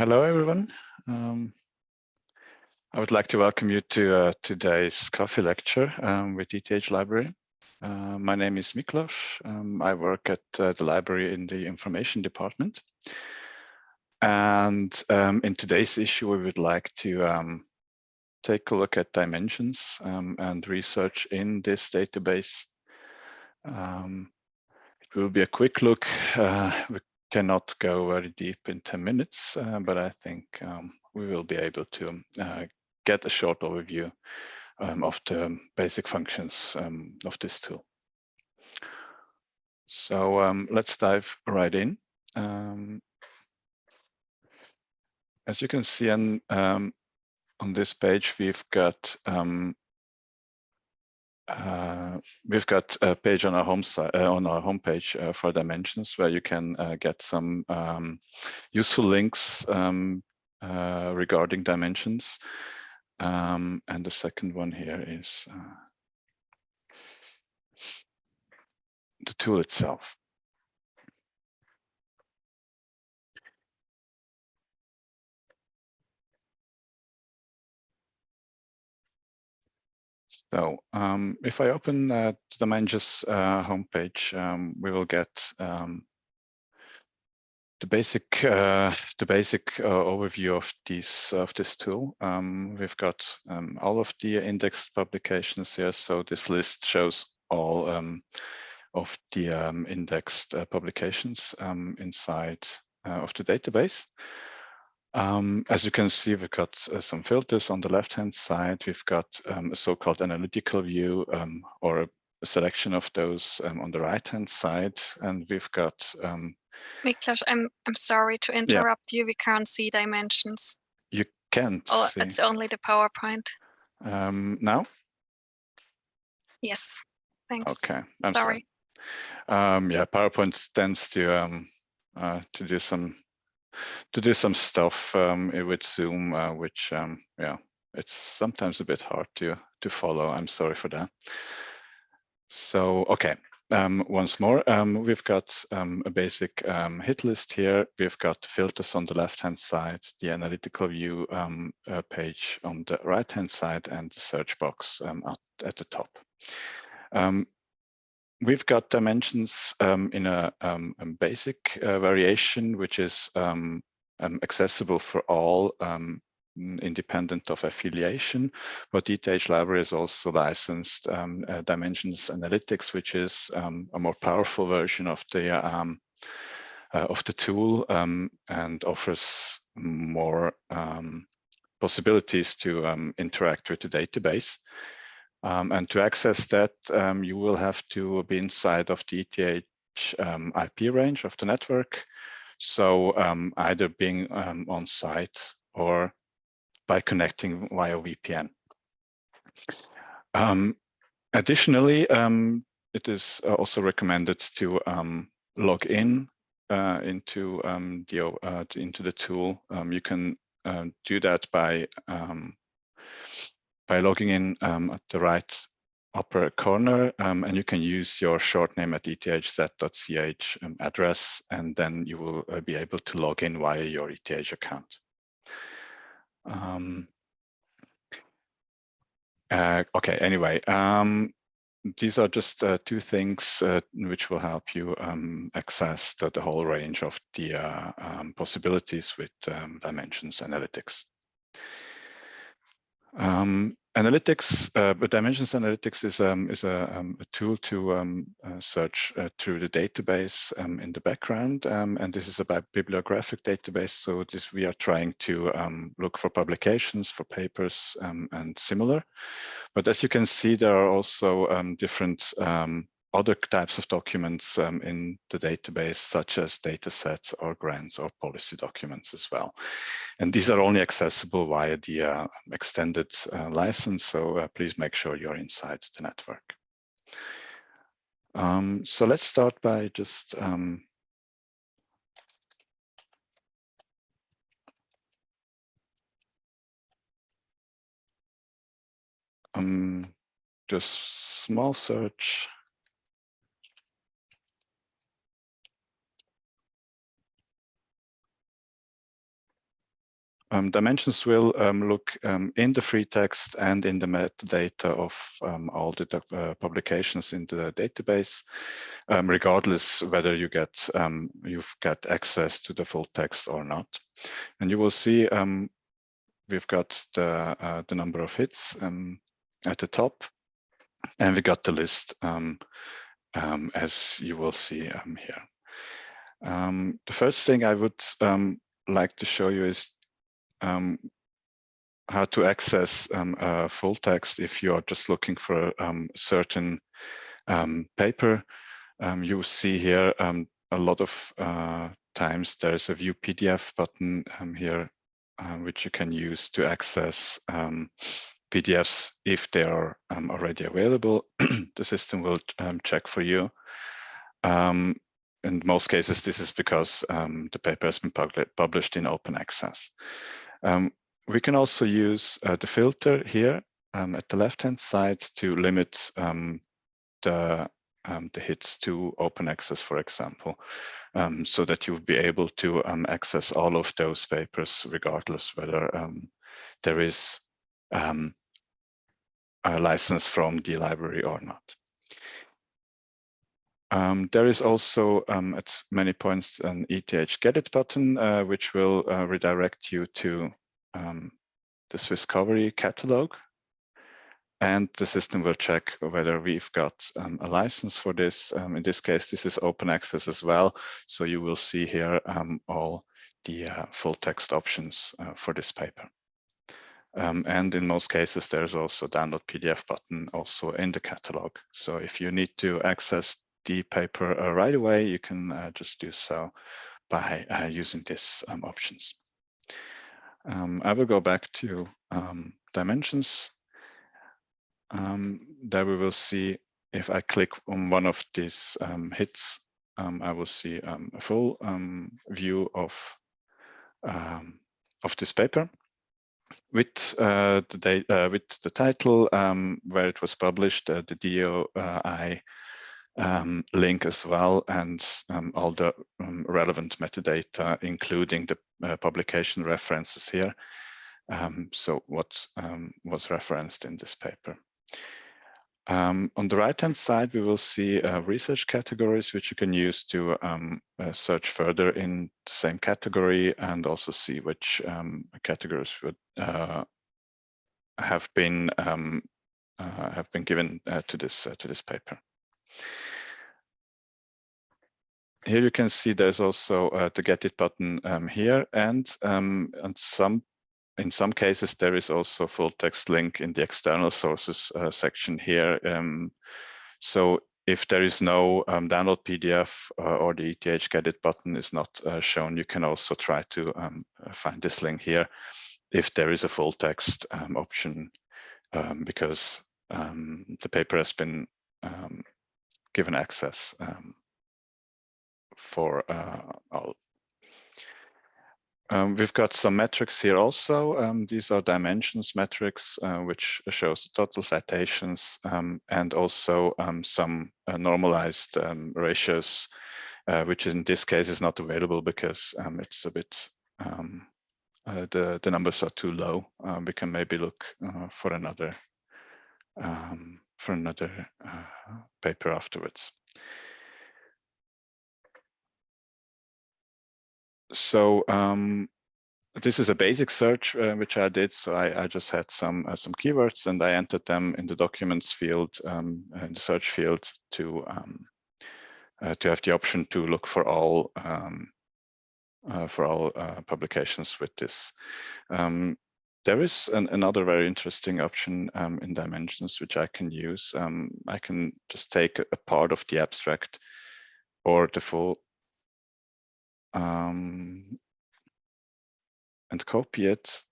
Hello, everyone. Um, I would like to welcome you to uh, today's coffee lecture um, with ETH Library. Uh, my name is Miklos. Um, I work at uh, the library in the information department. And um, in today's issue, we would like to um, take a look at dimensions um, and research in this database. it will be a quick look. Cannot go very deep in 10 minutes, uh, but I think um, we will be able to uh, get a short overview um, of the basic functions um, of this tool. So um, let's dive right in. Um, as you can see on, um, on this page, we've got uh, we've got a page on our home uh, on our homepage uh, for dimensions where you can uh, get some um, useful links um, uh, regarding dimensions. Um, and the second one here is the tool itself. So um, if I open uh, the Dimensions uh, homepage, um, we will get um, the basic uh, the basic uh, overview of these of this tool. Um, we've got um, all of the indexed publications here. So this list shows all um, of the indexed uh, publications inside uh, of the database. Um, as you can see, we've got uh, some filters on the left-hand side. We've got um, a so-called analytical view um, or a, a, selection of those um, on the right-hand side. And we've got... Um, Miklos, I'm, I'm sorry to interrupt yeah. you. We can't see dimensions. You can't Oh, see. it's only the PowerPoint. Um, now? Yes, thanks. Okay, I'm sorry. sorry. Um, yeah, PowerPoint tends to uh, to do some to do some stuff um, with Zoom, uh, which um, yeah, it's sometimes a bit hard to to follow. I'm sorry for that. So okay, um, once more, um, we've got um, a basic um, hit list here. We've got filters on the left-hand side, the analytical view um, uh, page on the right-hand side, and the search box um, at, at, the top. We've got dimensions in a, a basic uh, variation, which is accessible for all independent of affiliation. But ETH Library is also licensed um, uh, Dimensions Analytics, which is um, a more powerful version of the um, uh, of the tool um, and offers more um, possibilities to um, interact with the database. And to access that, you will have to be inside of the ETH IP range of the network. So either being on site or by connecting via VPN. Um, additionally, um, it is also recommended to um, log in uh, into um, the uh, into the tool. Um, you can uh, do that by um, by logging in at the right upper corner, and you can use your short name at ethz.ch address, and then you will uh, be able to log in via your ETH account. Um, uh, okay, anyway, um, these are just uh, two things uh, which will help you um, access the, the, whole range of the uh, um, possibilities with um, dimensions analytics. Um, Analytics, uh, Dimensions Analytics is, um, is a, um, a, tool to um, uh, search uh, through the database um, in the background. Um, and this is a bibliographic database. So this we are trying to um, look for publications, for papers and similar. But as you can see, there are also different other types of documents um, in the database, such as data sets or grants or policy documents as well. And these are only accessible via the uh, extended uh, license, so uh, please make sure you're inside the network. Um, so let's start by just um, um, just small search Um, dimensions will um, look um, in the free text and in the metadata of um, all the uh, publications in the database, um, regardless whether you get um, you've got access to the full text or not. And you will see we've got the uh, the number of hits at the top, and we got the list as you will see here. the first thing I would like to show you is um, how to access um, full text if you are just looking for a um, certain um, paper. Um, you see here a lot of uh, times there's a view PDF button here, which you can use to access PDFs if they are already available. the system will check for you. In most cases, this is because um, the paper has been published in open access. Um, we can also use uh, the filter here um, at the left-hand side to limit um, the, um, the hits to open access, for example, um, so that you'll be able to um, access all of those papers regardless whether there is a license from the library or not. Um, there is also um, at many points an ETH Get It button, uh, which will uh, redirect you to um, the Swisscovery catalog. And the system will check whether we've got um, a license for this. Um, in this case, this is open access as well. So you will see here um, all the uh, full text options uh, for this paper. Um, and in most cases, there's also download PDF button also in the catalog. So if you need to access the paper uh, right away, you can uh, just do so by uh, using these um, options. Um, I will go back to um, dimensions. Um, there we will see if I click on one of these um, hits, um, I will see a full view of of this paper with uh, the uh, with the title where it was published, uh, the DOI um, link as well and um, all the um, relevant metadata, including the uh, publication references here. Um, so what um, was referenced in this paper. Um, on the right-hand side, we will see uh, research categories, which you can use to uh, search further in the same category and also see which categories would uh, have been uh, have been given uh, to this to this paper. Here you can see there's also uh, the get it button um, here and um, and some in some cases there is also full text link in the external sources uh, section here. Um, so if there is no um, download PDF uh, or the ETH get it button is not uh, shown, you can also try to um, find this link here if there is a full text um, option because the paper has been given access um, for uh, all. Um, we've got some metrics here also. Um, these are dimensions metrics, uh, which shows total citations um, and also um, some uh, normalized um, ratios, uh, which in this case is not available because it's a bit, uh, the, the numbers are too low. we can maybe look uh, for another um, for another uh, paper afterwards. So um, this is a basic search uh, which I did. So I, I just had some uh, some keywords and I entered them in the documents field um, in the search field to um, uh, to have the option to look for all um, uh, for all uh, publications with this. There is an, another very interesting option um, in dimensions which I can use. Um, I can just take a, a, part of the abstract or the full um, and copy it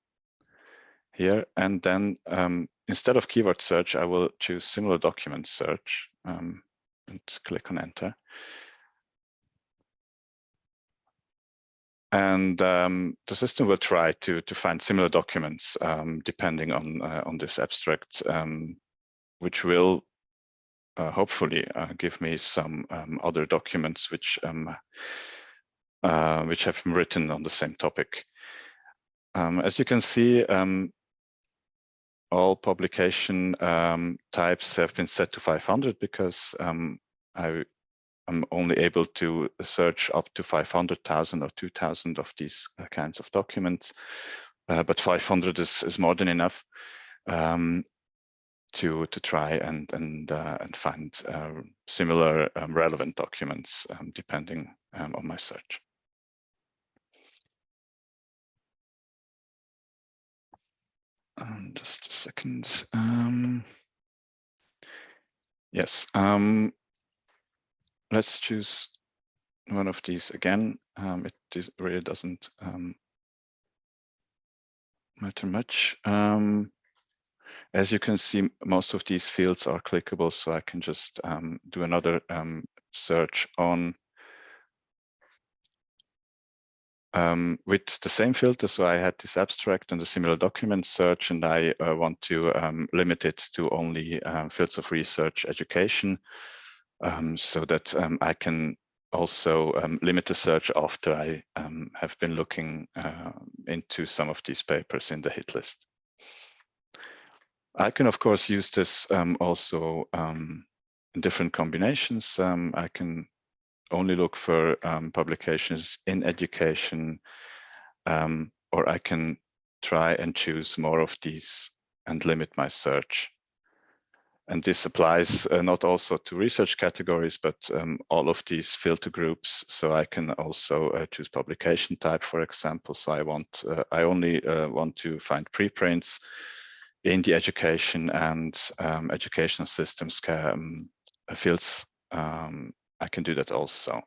here. And then um, instead of keyword search, I will choose similar document search um, and click on enter. And um, the system will try to to find similar documents um, depending on uh, on this abstract, um, which will uh, hopefully uh, give me some um, other documents which um, uh, which have been written on the same topic. um, as you can see, all publication types have been set to 500 because I am only able to search up to 500,000 or 2,000 of these uh, kinds of documents. Uh, but 500 is, is more than enough um, to to try and and uh, and find uh, similar um, relevant documents um, depending um, on my search. Um, just a second. Yes, let's choose one of these again. Um, it really doesn't um, matter much. Um, as you can see, most of these fields are clickable, so I can just um, do another search on um, with the same filter. So I had this abstract and a similar document search, and I uh, want to um, limit it to only um, fields of research education um, so that um, I can also um, limit the search after I have been looking uh, into some of these papers in the hit list. I can, of course, use this also in different combinations. I can only look for um, publications in education, um, or I can try and choose more of these and limit my search. And this applies uh, not also to research categories, but um, all of these filter groups. So I can also uh, choose publication type, for example. So I want, uh, I only uh, want to find preprints in the education and um, educational systems um, fields um, I can do that also.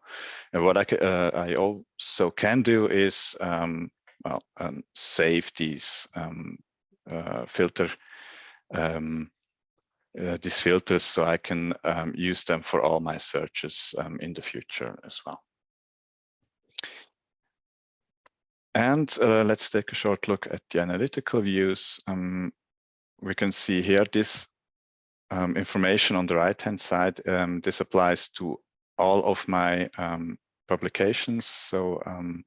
And what I, uh, I also can do is um, well, um, save these uh, filter uh, these filters so I can um, use them for all my searches um, in the future as well. And uh, let's take a short look at the analytical views. we can see here this um, information on the right hand side. Um, this applies to all of my um, publications. So um,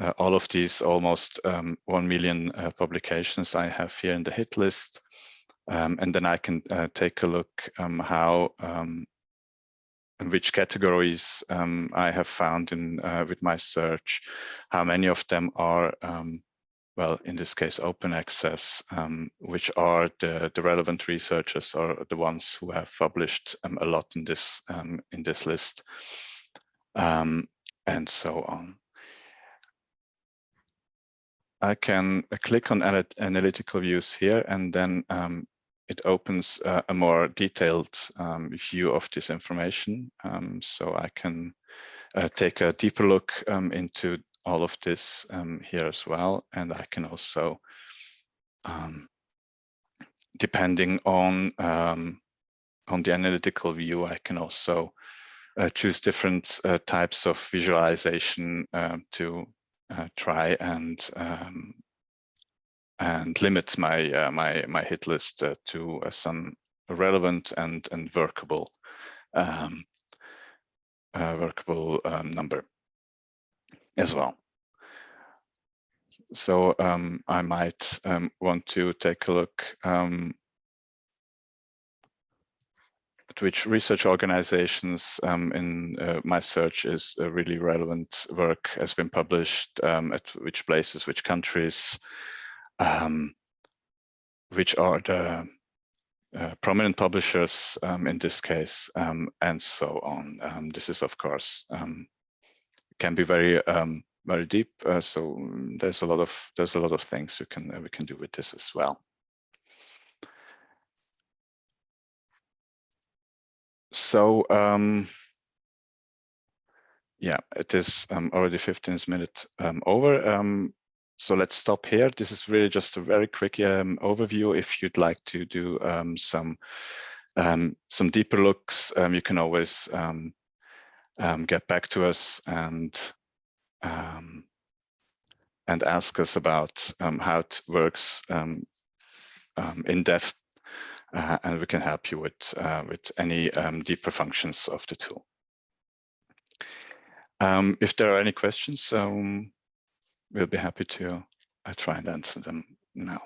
uh, all of these almost um, 1 million uh, publications I have here in the hit list. Um, and then I can uh, take a look um, how um, which categories I have found in uh, with my search, how many of them are well, in this case, open access, um, which are the, the relevant researchers or the ones who have published um, a lot in this um, in this list, um, and so on. I can uh, click on analytical views here, and then um, it opens uh, a more detailed um, view of this information. so I can uh, take a deeper look into all of this um, here as well. And I can also, um, depending on um, on the analytical view, I can also uh, choose different uh, types of visualization to uh, try and um, and limit my uh, my my hit list uh, to some relevant and and workable um, workable um, number as well. So um, I might um, want to take a look um, at which research organizations um, in uh, my search is really relevant work has been published, at which places, which countries, um, which are the uh, prominent publishers in this case, and so on. this is, of course, can be very um, very deep. Uh, so there's a lot of there's a lot of things we can uh, we can do with this as well. So um, yeah, it is um, already 15 minutes um, over. Um, so let's stop here. This is really just a very quick um, overview. If you'd like to do um, some um, some deeper looks, um, you can always um, um, get back to us and um, and ask us about um, how it works um, um, in depth, uh, and we can help you with uh, with any um, deeper functions of the tool. if there are any questions, we'll be happy to I try and answer them now.